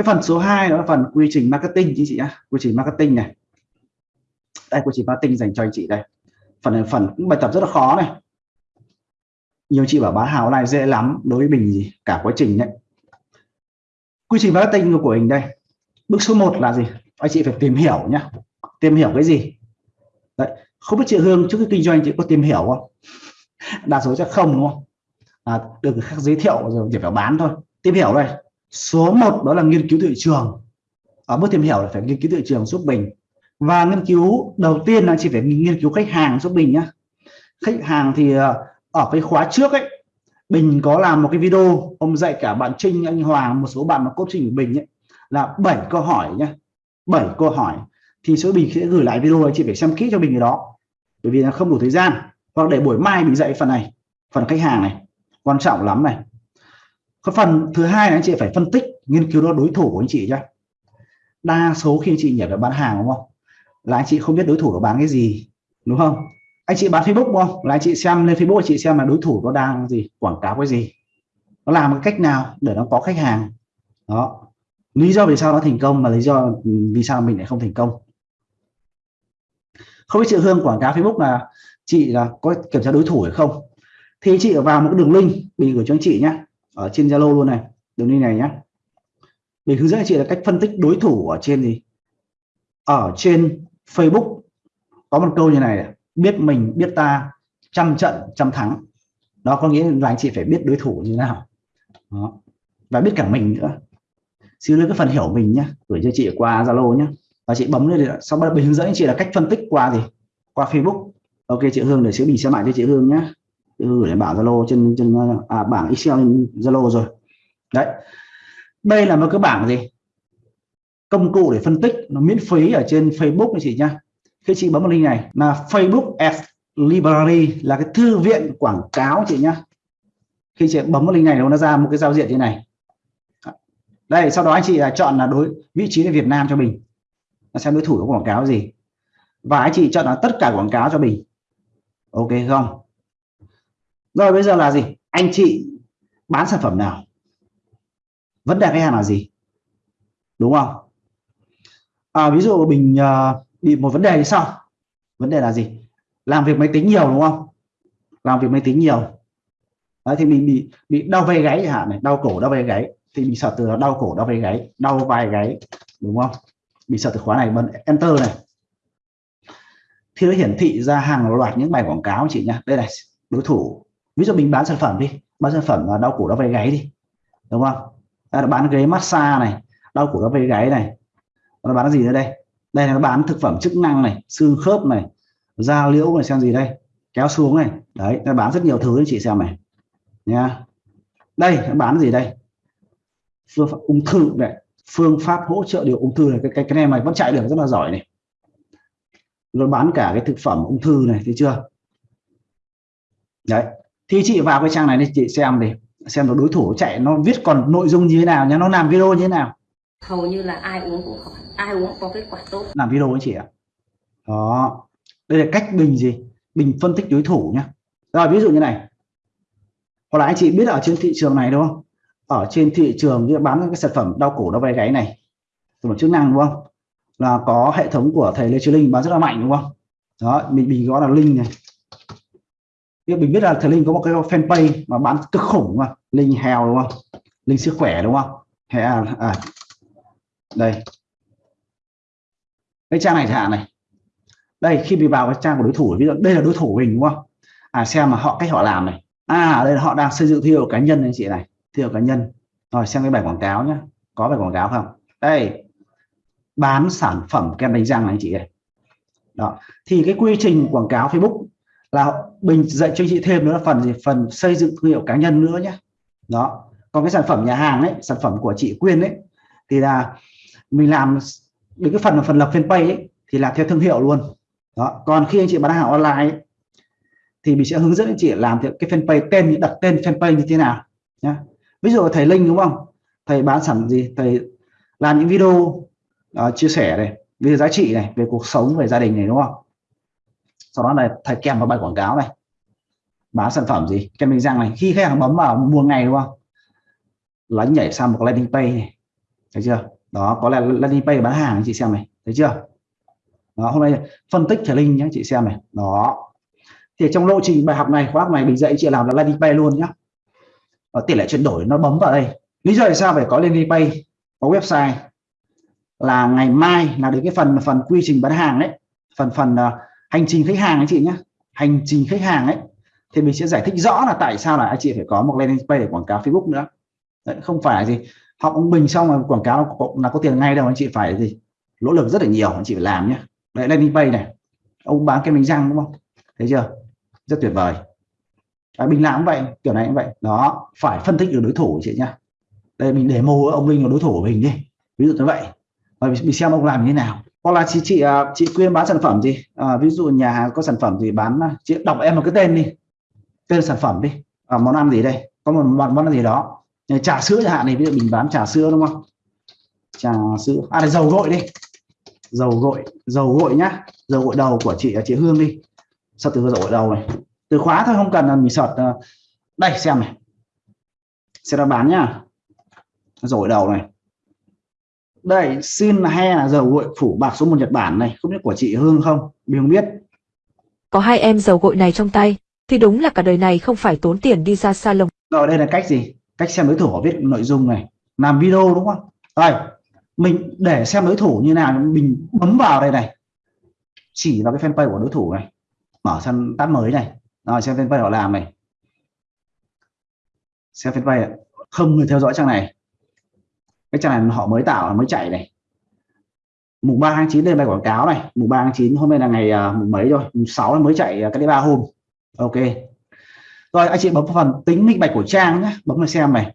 cái phần số 2 đó là phần quy trình marketing chị nhá. Quy trình marketing này. Đây quy trình marketing dành cho anh chị đây. Phần này phần cũng bài tập rất là khó này. Nhiều chị bảo bán hàng này dễ lắm đối với mình gì cả quá trình đấy. Quy trình marketing của mình đây. Bước số 1 là gì? Anh chị phải tìm hiểu nhá. Tìm hiểu cái gì? Đấy không biết chị Hương trước khi kinh doanh chị có tìm hiểu không? Đa số chắc không đúng không? À, được khác giới thiệu rồi chỉ phải bán thôi. Tìm hiểu đây số 1 đó là nghiên cứu thị trường. Ở bước tìm hiểu là phải nghiên cứu thị trường giúp mình và nghiên cứu đầu tiên là chỉ phải nghiên cứu khách hàng giúp mình nhá. Khách hàng thì ờ, ở cái khóa trước ấy, Bình có làm một cái video, ông dạy cả bạn Trinh, anh Hoàng, một số bạn mà coaching của Bình ấy, là bảy câu hỏi nhé bảy câu hỏi. Thì số Bình sẽ gửi lại video chị phải xem kỹ cho Bình cái đó. Bởi vì là không đủ thời gian. Hoặc để buổi mai mình dạy phần này, phần khách hàng này. Quan trọng lắm này cái phần thứ hai là anh chị phải phân tích, nghiên cứu đó đối thủ của anh chị nhé đa số khi anh chị nhảy vào bán hàng đúng không? Là anh chị không biết đối thủ nó bán cái gì, đúng không? Anh chị bán Facebook đúng không? Là anh chị xem lên Facebook, anh chị xem là đối thủ nó đang gì, quảng cáo cái gì. Nó làm cái cách nào để nó có khách hàng? Đó. Lý do vì sao nó thành công mà lý do vì sao mình lại không thành công. Không biết chị Hương quảng cáo Facebook là chị là có kiểm tra đối thủ hay không. Thì chị vào một cái đường link, mình gửi cho anh chị nhé ở trên Zalo luôn này. Đường link này nhé mình hướng dẫn anh chị là cách phân tích đối thủ ở trên gì? Ở trên Facebook. Có một câu như này biết mình, biết ta, trăm trận, trăm thắng. Đó có nghĩa là anh chị phải biết đối thủ như thế nào. Đó. và biết cả mình nữa. Xin lỗi cái phần hiểu mình nhé gửi cho chị qua Zalo nhé và chị bấm lên sau đó mình hướng dẫn anh chị là cách phân tích qua gì? Qua Facebook. Ok, chị Hương để sẽ bình xem lại cho chị Hương nhé gửi lại bảng Zalo trên trên à, bảng Excel Zalo rồi. Đấy. Đây là một cái bảng gì? Công cụ để phân tích nó miễn phí ở trên Facebook anh chị nhá. Khi chị bấm vào link này là Facebook Ads Library là cái thư viện quảng cáo chị nhá. Khi chị bấm vào link này nó ra một cái giao diện như này. Đây sau đó anh chị là chọn là đối vị trí là Việt Nam cho mình. Là xem đối thủ có quảng cáo gì. Và anh chị chọn là tất cả quảng cáo cho mình. Ok không? Rồi bây giờ là gì? Anh chị bán sản phẩm nào? Vấn đề khách hàng là gì? Đúng không? À, ví dụ mình uh, bị một vấn đề như sau vấn đề là gì? Làm việc máy tính nhiều đúng không? Làm việc máy tính nhiều. Đấy, thì mình bị bị đau vai gáy hả hạn này đau cổ đau vai gáy. Thì mình sợ từ đau cổ đau vai gáy đau vai gáy đúng không? Mình sợ từ khóa này bấm enter này. Thì nó hiển thị ra hàng loạt những bài quảng cáo chị nhá. Đây này đối thủ ví dụ mình bán sản phẩm đi bán sản phẩm là đau cổ đau vai gáy đi đúng không? À, bán ghế massage này đau cổ đau vai gáy này. Nó bán gì nữa đây? Đây là nó bán thực phẩm chức năng này xương khớp này da liễu này xem gì đây? Kéo xuống này. Đấy nó bán rất nhiều thứ anh chị xem này. Nha. Đây nó bán gì đây? Phương pháp ung thư này phương pháp hỗ trợ điều ung thư này. Cái cái, cái này mày vẫn chạy được rất là giỏi này. Nó bán cả cái thực phẩm ung thư này thấy chưa? Đấy thì chị vào cái trang này đi chị xem đi xem nó đối thủ chạy nó viết còn nội dung như thế nào nhá nó làm video như thế nào. Hầu như là ai uống cũng khỏi ai uống có kết quả tốt. Làm video anh chị ạ. Đó. Đây là cách mình gì? Mình phân tích đối thủ nhá. Rồi ví dụ như này. Hoặc là anh chị biết ở trên thị trường này đúng không? Ở trên thị trường như bán cái sản phẩm đau cổ đau vai gáy này sản phẩm chức năng đúng không? Là có hệ thống của thầy Lê Chí Linh bán rất là mạnh đúng không? Đó mình mình gọi là linh này mình biết là thầy Linh có một cái fanpage mà bán cực khủng mà Linh heo đúng không? Linh sức khỏe đúng không? Hay à, à đây. Cái trang này chẳng này. Đây khi mình vào cái trang của đối thủ ví dụ đây là đối thủ mình đúng không? À xem mà họ cách họ làm này. À đây là họ đang xây dựng thương hiệu cá nhân anh chị này thương hiệu cá nhân. Rồi xem cái bài quảng cáo nhé có bài quảng cáo không? Đây. Bán sản phẩm kem đánh răng này anh chị này đó. Thì cái quy trình quảng cáo Facebook là mình dạy cho anh chị thêm nữa là phần gì? Phần xây dựng thương hiệu cá nhân nữa nhé đó. Còn cái sản phẩm nhà hàng ấy sản phẩm của chị Quyên ấy thì là mình làm đến cái phần là phần lập fanpage ấy, thì là theo thương hiệu luôn. Đó. Còn khi anh chị bán hàng online ấy, thì mình sẽ hướng dẫn anh chị làm theo cái fanpage tên đặt tên fanpage như thế nào nhé ví dụ thầy Linh đúng không? Thầy bán sản gì? Thầy làm những video uh, chia sẻ này về giá trị này về cuộc sống về gia đình này đúng không? Sau đó là thầy kèm vào bài quảng cáo này. Bán sản phẩm gì? Kem đánh răng này. Khi khách hàng bấm vào mua ngày đúng không? Là nhảy sang một landing page này. Thấy chưa? Đó có là landing page bán hàng chị xem này. Thấy chưa? Đó hôm nay phân tích trở linh nhé chị xem này. Đó. Thì trong lộ trình bài học này khóa học này mình dạy chị làm là landing page luôn nhé và tỷ lệ chuyển đổi nó bấm vào đây. Lý do tại sao phải có landing page có website? Là ngày mai là đến cái phần phần quy trình bán hàng đấy phần phần uh, hành trình khách hàng anh chị nhé hành trình khách hàng ấy. Thì mình sẽ giải thích rõ là tại sao là anh chị phải có một landing page để quảng cáo Facebook nữa. Đấy, không phải gì. Học ông Bình xong rồi quảng cáo nó là có tiền ngay đâu anh chị phải gì? Lỗ lực rất là nhiều anh chị phải làm nhé đấy landing page này. Ông bán kem đánh răng đúng không? Thấy chưa? Rất tuyệt vời. À, đấy, mình làm cũng vậy kiểu này cũng vậy. Đó phải phân tích được đối thủ chị nhá. Đây mình để mô ông Linh là đối thủ của mình đi. Ví dụ như vậy. Và mình xem ông làm như thế nào hoặc là chị chị à, chị quyên bán sản phẩm gì à, ví dụ nhà hàng có sản phẩm gì bán à, chị đọc em một cái tên đi. Tên sản phẩm đi. À, món ăn gì đây? Có một món món ăn gì đó. Trà sữa chẳng hạn này ví dụ mình bán trà sữa đúng không? Trà sữa. À là dầu gội đi. Dầu gội. Dầu gội nhá. Dầu gội đầu của chị à, chị Hương đi. Sao từ dầu gội đầu này. Từ khóa thôi không cần là mình sọt đây xem này. Sẽ ra bán nhá. Dầu gội đầu này đây xin he là dầu gội phủ bạc số một Nhật Bản này không biết của chị Hương không? Mình không biết. Có hai em dầu gội này trong tay thì đúng là cả đời này không phải tốn tiền đi ra salon rồi đây là cách gì? Cách xem đối thủ họ viết nội dung này. Làm video đúng không? Rồi mình để xem đối thủ như nào mình bấm vào đây này. Chỉ vào cái fanpage của đối thủ này. Mở sang tab mới này. Rồi xem fanpage họ làm này. Xem fanpage không người theo dõi trang này cái trang này họ mới tạo mới chạy này. Mùng 3 tháng 9 đây bài quảng cáo này. Mùng 3 tháng 9 hôm nay là ngày uh, mùng mấy rồi? Mùng 6 mới chạy uh, cái ba hôm. Ok. Rồi anh chị bấm vào phần tính minh bạch của trang nhé. Bấm vào xem này.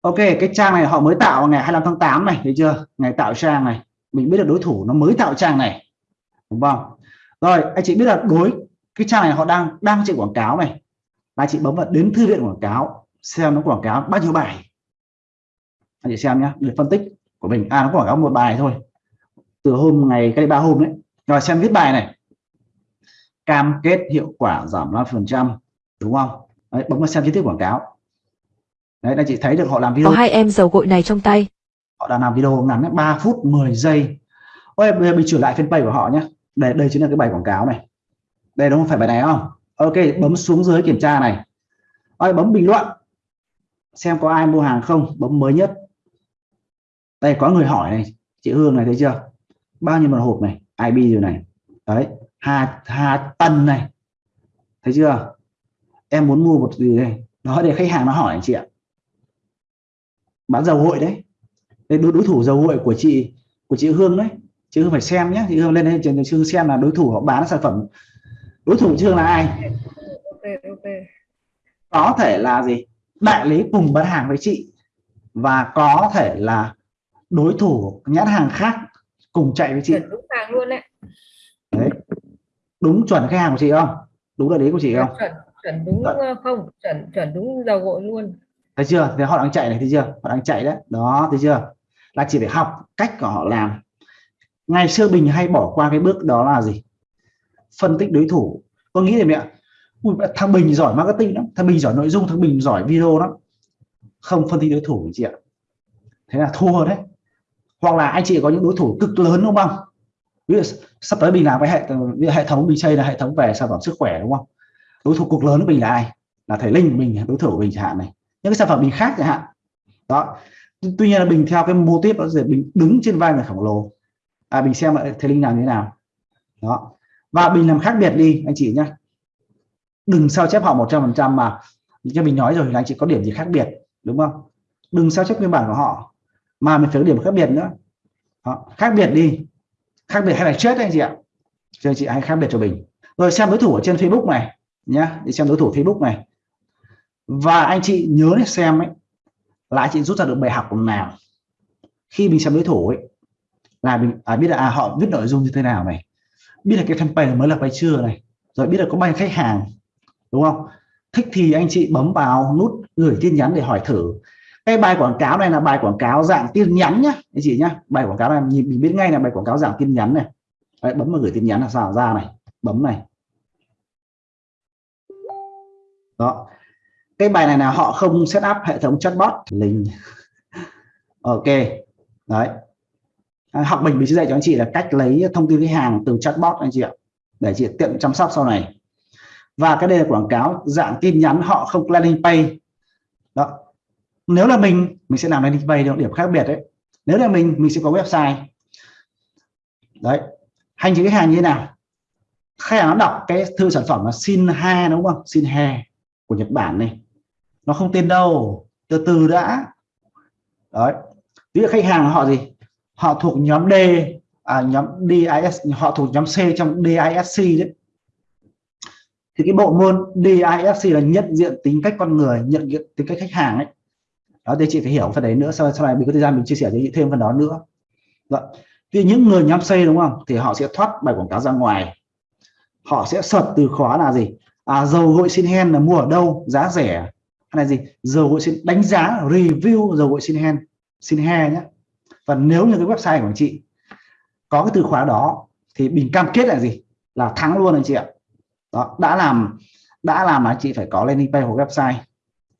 Ok cái trang này họ mới tạo ngày 25 tháng 8 này thấy chưa? Ngày tạo trang này. Mình biết được đối thủ nó mới tạo trang này. Đúng không? Rồi anh chị biết là đối cái trang này họ đang đang chạy quảng cáo này. Anh chị bấm vào đến thư viện quảng cáo xem nó quảng cáo bao nhiêu bài anh chị xem nhé để phân tích của mình. À nó quảng cáo một bài thôi. Từ hôm ngày cái ba hôm đấy. Rồi xem viết bài này. Cam kết hiệu quả giảm 5% đúng không? Đấy, bấm vào xem chi tiết quảng cáo. Đấy anh chị thấy được họ làm video có hai em dầu gội này trong tay. Họ đã làm video ngắn 3 phút 10 giây. Ôi bây giờ mình trở lại fanpage của họ nhé đây đây chính là cái bài quảng cáo này. Đây đúng không? Phải bài này không? Ok bấm xuống dưới kiểm tra này. Ôi bấm bình luận. Xem có ai mua hàng không? Bấm mới nhất đây có người hỏi này chị Hương này thấy chưa? Bao nhiêu một hộp này? IB rồi này? Đấy Hà Hà Tần này. Thấy chưa? Em muốn mua một gì đây? Đó để khách hàng nó hỏi chị ạ. Bán dầu hội đấy. Đây đối, đối thủ dầu hội của chị của chị Hương đấy. Chị Hương phải xem nhé chị Hương lên đây chị Hương xem là đối thủ họ bán sản phẩm. Đối thủ chị Hương là ai? Có thể là gì? Đại lý cùng bán hàng với chị. Và có thể là đối thủ nhãn hàng khác cùng chạy với chị. Chuẩn đúng hàng luôn đấy. Đấy. Đúng chuẩn khách hàng của chị không? Đúng đại lý của chị không? Chuẩn chuẩn đúng Chuẩn. ờ, không chuẩn chuẩn đúng dầu gội luôn. Thấy chưa? Thì họ đang chạy này thấy chưa? Họ đang chạy đấy. Đó thấy chưa? Là chỉ phải học cách của họ làm. Ngày xưa bình hay bỏ qua cái bước đó là gì? Phân tích đối thủ. Tôi nghĩ là mẹ Ui, thằng bình giỏi marketing lắm. Thằng bình giỏi nội dung thằng bình giỏi video lắm. Không phân tích đối thủ chị ạ. Thế là thua đấy hoặc là anh chị có những đối thủ cực lớn, đúng không? Ví dụ sắp tới mình làm cái hệ hệ thống mình xây là hệ thống về sản phẩm sức khỏe, đúng không? Đối thủ cực lớn của mình là ai? Là thầy linh mình đối thủ của mình chẳng hạn này. Những cái sản phẩm mình khác chẳng hạn. Đó. Tuy nhiên là mình theo cái mô tiếp đó là mình đứng trên vai người khổng lồ. À mình xem thầy linh làm như thế nào. Đó. Và mình làm khác biệt đi, anh chị nhé đừng sao chép họ 100% mà cho mình nói rồi là anh chị có điểm gì khác biệt, đúng không? Đừng sao chép nguyên bản của họ mà mình phải có điểm khác biệt nữa. Đó. khác biệt đi. Khác biệt hay là chết anh chị ạ? Cho anh chị hãy khác biệt cho mình. Rồi xem đối thủ ở trên Facebook này nhá. Đi xem đối thủ Facebook này. Và anh chị nhớ để xem ấy là anh chị rút ra được bài học nào? Khi mình xem đối thủ ấy là mình à, biết là à, họ viết nội dung như thế nào này. Biết là cái campaign mới lập hay chưa này. Rồi biết là có bao nhiêu khách hàng đúng không? Thích thì anh chị bấm vào nút gửi tin nhắn để hỏi thử cái bài quảng cáo này là bài quảng cáo dạng tin nhắn nhá anh chị nhá. Bài quảng cáo này nhìn mình biết ngay là bài quảng cáo dạng tin nhắn này. Đấy, bấm vào gửi tin nhắn là sao? Ra này bấm này. Đó. Cái bài này là họ không set up hệ thống chatbot. Linh. Ok đấy. À, học mình mình sẽ dạy cho anh chị là cách lấy thông tin khách hàng từ chatbot anh chị ạ. Để chị tiện chăm sóc sau này. Và cái đây là quảng cáo dạng tin nhắn họ không landing page đó nếu là mình mình sẽ làm landing page được điểm khác biệt đấy. Nếu là mình mình sẽ có website. Đấy. Hành trình khách hàng như thế nào? Khách hàng nó đọc cái thư sản phẩm là xin ha đúng không? Xin ha của Nhật Bản này. Nó không tên đâu. Từ từ đã. Đấy. Ví dụ khách hàng họ gì? Họ thuộc nhóm D à, nhóm DIS họ thuộc nhóm C trong DISC đấy. Thì cái bộ môn DISC là nhận diện tính cách con người nhận diện tính cách khách hàng ấy đó thì chị phải hiểu phần đấy nữa sau sau này mình có thời gian mình chia sẻ cho chị thêm phần đó nữa. Vâng. Đó. Vì những người nhắm C đúng không? Thì họ sẽ thoát bài quảng cáo ra ngoài. Họ sẽ search từ khóa là gì? À, dầu gội xin hen là mua ở đâu? Giá rẻ. Hay là gì? Dầu gội xin đánh giá review dầu gội xin hen xin he nhé và nếu như cái website của chị có cái từ khóa đó thì mình cam kết là gì? Là thắng luôn anh chị ạ. Đó đã làm đã làm là chị phải có landing page của website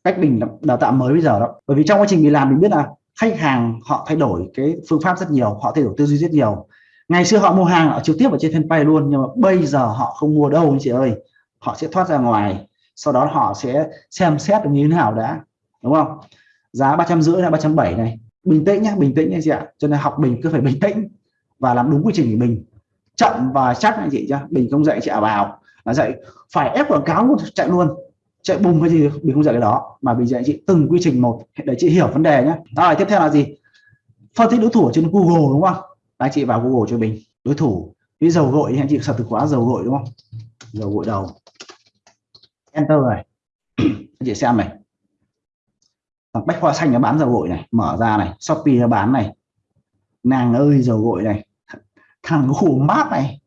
cách mình đào tạo mới bây giờ đó. Bởi vì trong quá trình mình làm, mình biết là khách hàng họ thay đổi cái phương pháp rất nhiều, họ thay đổi tư duy rất nhiều. Ngày xưa họ mua hàng ở trực tiếp ở trên fanpage luôn, nhưng mà bây giờ họ không mua đâu anh chị ơi. Họ sẽ thoát ra ngoài, sau đó họ sẽ xem xét như thế nào đã, đúng không? Giá ba trăm rưỡi là ba trăm bảy này. Bình tĩnh nhé bình tĩnh anh chị ạ. Cho nên học mình cứ phải bình tĩnh và làm đúng quy trình của mình. Chậm và chắc anh chị chưa mình không dạy chị vào là dạy phải ép quảng cáo chạy luôn chạy bùng cái gì mình không dạy cái đó. Mà mình dạy chị từng quy trình một. Để chị hiểu vấn đề nhé rồi, tiếp theo là gì? Phân tích đối thủ ở trên Google, đúng không? Anh chị vào Google cho mình. Đối thủ. Ví dầu gội anh chị sợ từ khóa dầu gội, đúng không? Dầu gội đầu. Enter này. Anh chị xem này. Bách khoa xanh nó bán dầu gội này. Mở ra này. Shopee nó bán này. Nàng ơi, dầu gội này. Thằng khủng mát này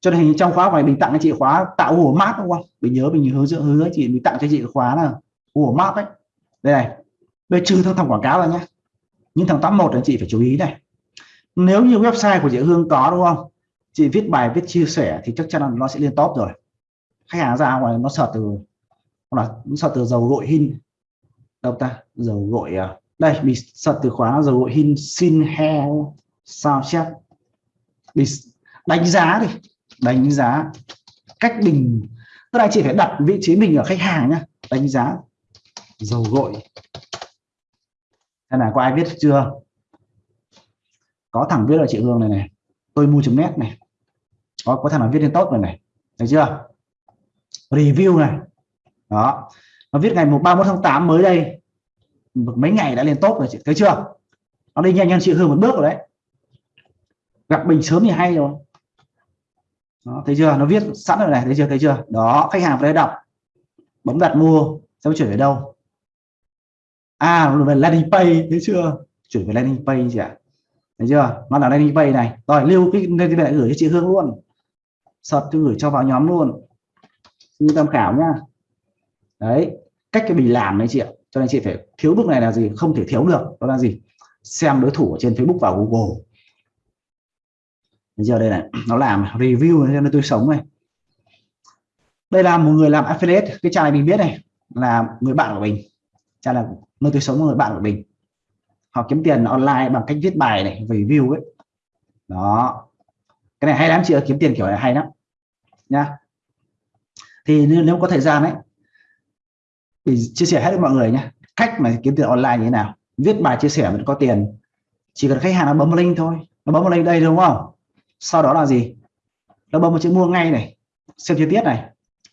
cho nên trong khóa này mình tặng cho chị khóa tạo hổ mát đúng không? Mình nhớ, mình hướng dẫn hướng dẫn chị, mình tặng cho chị khóa là hổ mát đấy đây này đây trừ thằng thằng quảng cáo rồi nhé nhưng thằng 81 là chị phải chú ý này. Nếu như website của chị Hương có đúng không? Chị viết bài, viết chia sẻ thì chắc chắn là nó sẽ lên top rồi. Khách hàng ra ngoài nó sợ từ là sợ từ dầu gội hin. Đâu ta? Dầu gội à? Đây mình sợ từ khóa dầu gội hin, xin hair sao chép? Mình đánh giá đi đánh giá cách mình, tức là chị phải đặt vị trí mình ở khách hàng nhá, đánh giá dầu gội. Thế là có ai viết chưa? Có thằng viết là chị Hương này này, tôi mua chấm nét này. Có có thằng nào viết lên tốt rồi này, thấy chưa? Review này. Đó. Nó viết ngày 31 tháng 8 mới đây. Mấy ngày đã lên tốt rồi chị, thấy chưa? Nó đi nhanh hơn chị Hương một bước rồi đấy. Gặp mình sớm thì hay rồi đó, thấy chưa? Nó viết sẵn rồi này thấy chưa? Thấy chưa? Đó khách hàng phải đọc. Bấm đặt mua sẽ chuyển về đâu? À nó về landing page thấy chưa? Chuyển về landing page chị ạ. Thấy chưa? Nó là landing page này. Rồi lưu cái landing page gửi cho chị Hương luôn. Search tôi gửi cho vào nhóm luôn. Như tham khảo nhá. Đấy cách cái mình làm đấy chị ạ. Cho nên chị phải thiếu bước này là gì? Không thể thiếu được. Đó là gì? Xem đối thủ ở trên Facebook và Google giờ đây này nó làm review cho nên tôi sống này. Đây là một người làm affiliate cái trai mình biết này là người bạn của mình. Cha là nơi tôi sống người bạn của mình. Họ kiếm tiền online bằng cách viết bài này review ấy. Đó. Cái này hay lắm chị ơi kiếm tiền kiểu này hay lắm. Nha thì nếu, nếu có thời gian ấy thì chia sẻ hết với mọi người nhé cách mà kiếm tiền online như thế nào. Viết bài chia sẻ mình có tiền. Chỉ cần khách hàng nó bấm link thôi. Nó bấm link đây đúng không? Sau đó là gì? Nó bấm một chữ mua ngay này. Xem chi tiết này.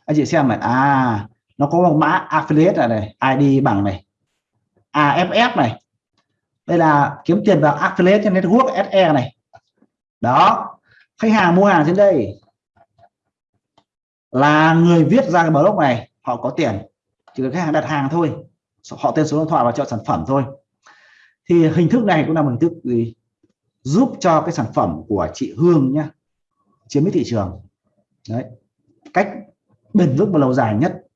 Anh chị xem này. À nó có một mã affiliate này, này ID bằng này. AFF này. Đây là kiếm tiền vào affiliate trên network SE này. Đó. Khách hàng mua hàng trên đây là người viết ra cái blog này họ có tiền. Chỉ cần khách hàng đặt hàng thôi. Họ tên số điện thoại và chọn sản phẩm thôi. Thì hình thức này cũng là một hình thức gì? Giúp cho cái sản phẩm của chị Hương nhá, chiếm thị trường. Đấy, cách bền vững và lâu dài nhất.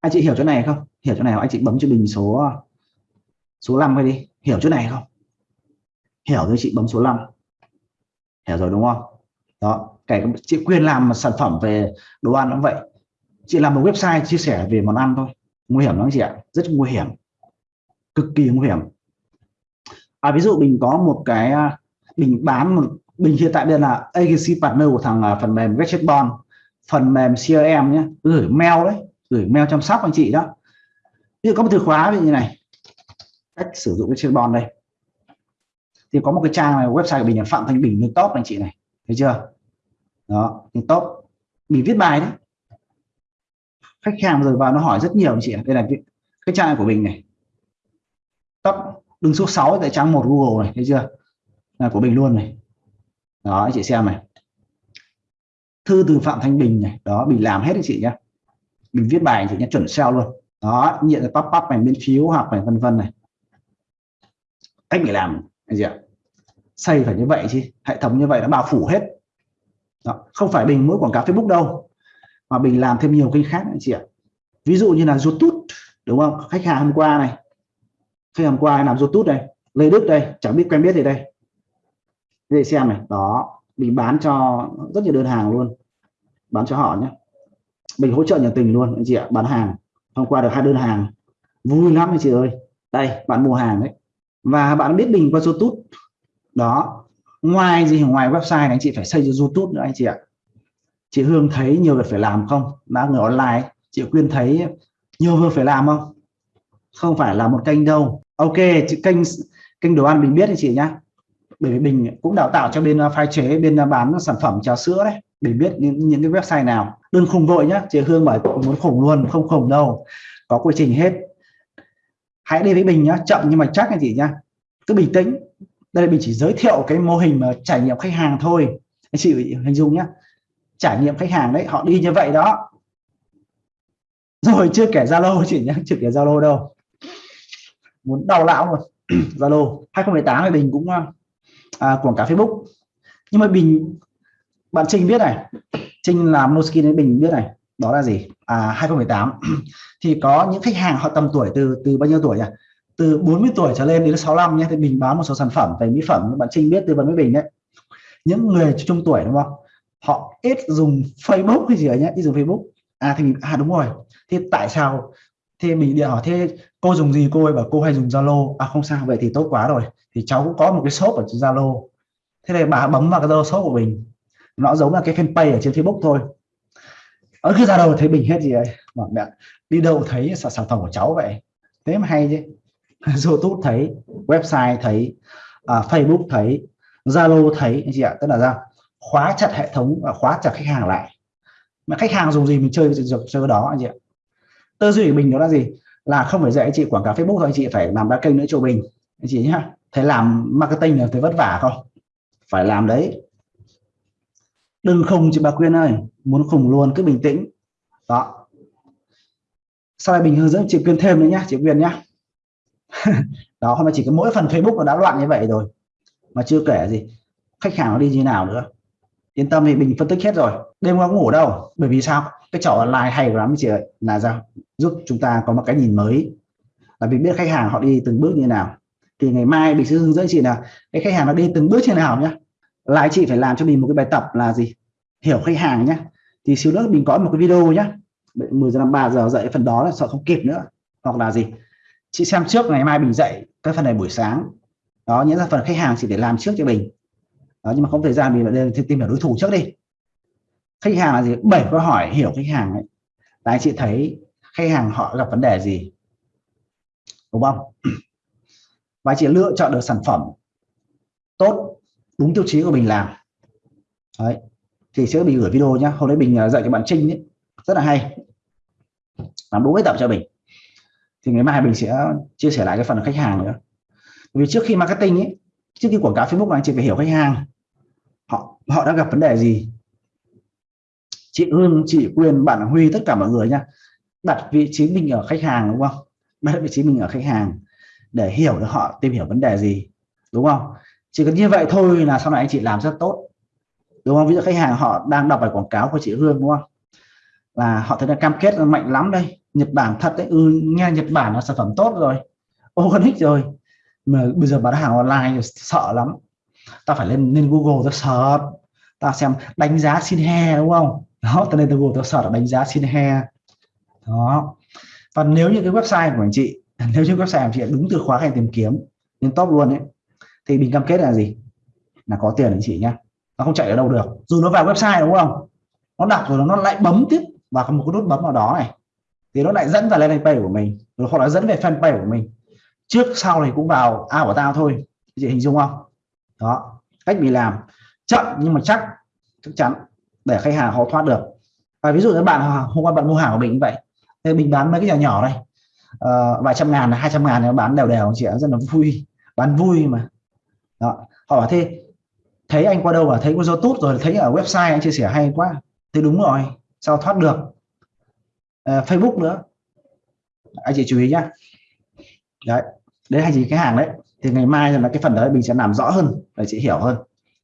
Anh chị hiểu chỗ này không? Hiểu chỗ này anh chị bấm cho mình số số 5 đi. Hiểu chỗ này không? Hiểu rồi, chị bấm số 5 hiểu rồi đúng không? Đó, kể chị quyền làm một sản phẩm về đồ ăn cũng vậy. Chị làm một website chia sẻ về món ăn thôi. Nguy hiểm lắm chị ạ. Rất nguy hiểm. Cực kỳ nguy hiểm à, ví dụ mình có một cái à, mình bán một mình hiện tại đây là agency partner của thằng à, phần mềm Gadgetbon phần mềm CRM nhé gửi mail đấy gửi mail chăm sóc anh chị đó. Ví dụ có một từ khóa như này cách sử dụng Gadgetbon đây. Thì có một cái trang này website của mình là phạm thanh bình lên top anh chị này thấy chưa? Đó lên top mình viết bài đấy. Khách hàng rồi vào nó hỏi rất nhiều anh chị đây là cái trang của mình này đứng số 6 tại trang một Google này, thấy chưa? Là của mình luôn này. Đó, anh chị xem này. Thư từ Phạm Thanh Bình này. Đó mình làm hết anh chị nhé mình viết bài anh chị nhé chuẩn SEO luôn. Đó nhận pop pop này bên phiếu học này, vân vân này. Cách để làm, anh chị ạ. Xây phải như vậy chứ, hệ thống như vậy nó bao phủ hết. Đó. không phải mình mỗi quảng cáo Facebook đâu, mà mình làm thêm nhiều kênh khác anh chị ạ. Ví dụ như là YouTube, đúng không? Khách hàng hôm qua này khách hàng hôm qua làm YouTube đây Lê Đức đây, chẳng biết quen biết gì đây. Để xem này, đó, mình bán cho rất nhiều đơn hàng luôn. Bán cho họ nhé. Mình hỗ trợ nhiệt tình luôn, anh chị ạ, bán hàng. Hôm qua được hai đơn hàng. Vui lắm anh chị ơi. Đây, bạn mua hàng đấy. Và bạn biết mình qua YouTube. Đó, ngoài gì, ngoài website này, anh chị phải xây cho YouTube nữa, anh chị ạ. Chị Hương thấy nhiều việc phải làm không? Đã người online, chị Quyên thấy nhiều việc phải làm không? Không phải là một kênh đâu. Ok chị kênh kênh đồ ăn mình biết anh chị nhá. Bởi vì mình cũng đào tạo cho bên à, pha chế bên à, bán sản phẩm trà sữa đấy. Để biết những, những cái website nào. Đừng khùng vội nhá chị Hương bảo muốn khủng luôn không khủng đâu. Có quy trình hết. Hãy đi với mình nhá chậm nhưng mà chắc anh chị nhá. Cứ bình tĩnh. Đây là mình chỉ giới thiệu cái mô hình mà trải nghiệm khách hàng thôi. Anh chị hình dung nhá. Trải nghiệm khách hàng đấy họ đi như vậy đó. Rồi chưa kể Zalo chị nhá chưa kể Zalo đâu muốn đau lão luôn Zalo 2018 thì mình cũng à, quảng cáo Facebook. Nhưng mà Bình bạn Trinh biết này. Trinh làm Noskin với Bình biết này. Đó là gì? À 2018 thì có những khách hàng họ tầm tuổi từ từ bao nhiêu tuổi nhỉ? Từ 40 tuổi trở lên đến 65 nhé thì mình bán một số sản phẩm về mỹ phẩm. Bạn Trinh biết tư vấn với Bình đấy. Những người trung tuổi đúng không? Họ ít dùng Facebook hay gì ở nhé ít dùng Facebook. À thì mình à đúng rồi. Thì tại sao thế mình điện hỏi thế cô dùng gì? Cô ấy bảo cô hay dùng Zalo. À không sao vậy thì tốt quá rồi. Thì cháu cũng có một cái shop ở trên Zalo. Thế này bà bấm vào cái Zalo shop của mình. Nó giống là cái fanpage ở trên Facebook thôi. Ở cứ ra đầu thấy bình hết gì ấy. Mà mẹ đi đâu thấy sản, sản phẩm của cháu vậy? Thế mà hay chứ. YouTube thấy website thấy à, Facebook thấy Zalo thấy anh chị ạ? Tức là ra khóa chặt hệ thống và khóa chặt khách hàng lại. Mà khách hàng dùng gì mình chơi được chơi đó anh chị ạ? Tư duy của mình đó là gì? Là không phải dạy anh chị quảng cáo Facebook thôi, anh chị phải làm ba kênh nữa cho mình. Anh chị nhá. Thế làm marketing là thấy vất vả không? Phải làm đấy. Đừng khùng chị bà Quyên ơi. Muốn khùng luôn, cứ bình tĩnh. Đó. Sau này mình hướng dẫn chị Quyên thêm nữa nhá, chị Quyên nhá. Đó, hôm nay chỉ có mỗi phần Facebook nó đã loạn như vậy rồi. Mà chưa kể gì, khách hàng nó đi như nào nữa. Yên tâm thì mình phân tích hết rồi. Đêm qua ngủ đâu? Bởi vì sao? Cái trò online hay lắm chị ơi. Là sao? Giúp chúng ta có một cái nhìn mới. Là mình biết khách hàng họ đi từng bước như nào. Thì ngày mai mình sẽ hướng dẫn chị là cái khách hàng nó đi từng bước như nào nhá. Lại chị phải làm cho mình một cái bài tập là gì? Hiểu khách hàng nhé thì xíu nữa mình có một cái video nhé 10 giờ 3 giờ dậy phần đó là sợ không kịp nữa. Hoặc là gì? Chị xem trước ngày mai mình dạy cái phần này buổi sáng. Đó, những là phần khách hàng chỉ để làm trước cho mình. Đó, nhưng mà không thời gian mình phải tìm hiểu đối thủ trước đi. Khách hàng là gì? Bảy câu hỏi, hiểu khách hàng ấy. Là anh chị thấy khách hàng họ gặp vấn đề gì? Đúng không? Và chị lựa chọn được sản phẩm tốt đúng tiêu chí của mình làm. Đấy. Thì sẽ mình gửi video nhá. Hôm nay mình à, dạy cho bạn Trinh ấy, rất là hay. Làm đúng cái tập cho mình. Thì ngày mai mình sẽ chia sẻ lại cái phần khách hàng nữa. Vì trước khi marketing ấy trước khi quảng cáo Facebook anh chị phải hiểu khách hàng. Họ họ đã gặp vấn đề gì? Chị Hương chị Quyền bạn Huy tất cả mọi người nhá đặt vị trí mình ở khách hàng đúng không? Đặt vị trí mình ở khách hàng để hiểu được họ tìm hiểu vấn đề gì đúng không? Chỉ cần như vậy thôi là sau này anh chị làm rất tốt đúng không? Ví dụ khách hàng họ đang đọc bài quảng cáo của chị Hương đúng không? Là họ thấy là cam kết là mạnh lắm đây. Nhật Bản thật đấy. Ừ, nghe Nhật Bản là sản phẩm tốt rồi. Organic rồi. Mà bây giờ bán hàng online sợ lắm. Ta phải lên lên Google ta search ta xem đánh giá xin he đúng không? Đó ta lên Google ta search đánh giá xin he đó. Và nếu như cái website của anh chị, nếu như website của chị đúng từ khóa ngành tìm kiếm lên top luôn ấy, thì mình cam kết là gì? Là có tiền anh chị nhá. Nó không chạy ở đâu được. Dù nó vào website đúng không? Nó đọc rồi nó lại bấm tiếp vào một cái nút bấm vào đó này. Thì nó lại dẫn vào landing fanpage của mình, rồi hoặc là dẫn về fanpage của mình. Trước, sau này cũng vào ao của tao thôi. Chị hình dung không? Đó. Cách mình làm. Chậm nhưng mà chắc chắc chắn, để khách hàng họ thoát được. Và ví dụ như bạn, hôm qua bạn mua hàng của mình cũng vậy thì mình bán mấy cái nhỏ nhỏ này. Uh, vài trăm ngàn hai trăm ngàn nó bán đều đều chị rất là vui. Bán vui mà. Đó. Họ bảo thế thấy anh qua đâu mà thấy có youtube rồi thấy ở website anh chia sẻ hay quá. Thì đúng rồi sao thoát được? Uh, facebook nữa. Anh chị chú ý nhá. Đấy đấy hay gì? Cái hàng đấy. Thì ngày mai là cái phần đấy mình sẽ làm rõ hơn để chị hiểu hơn.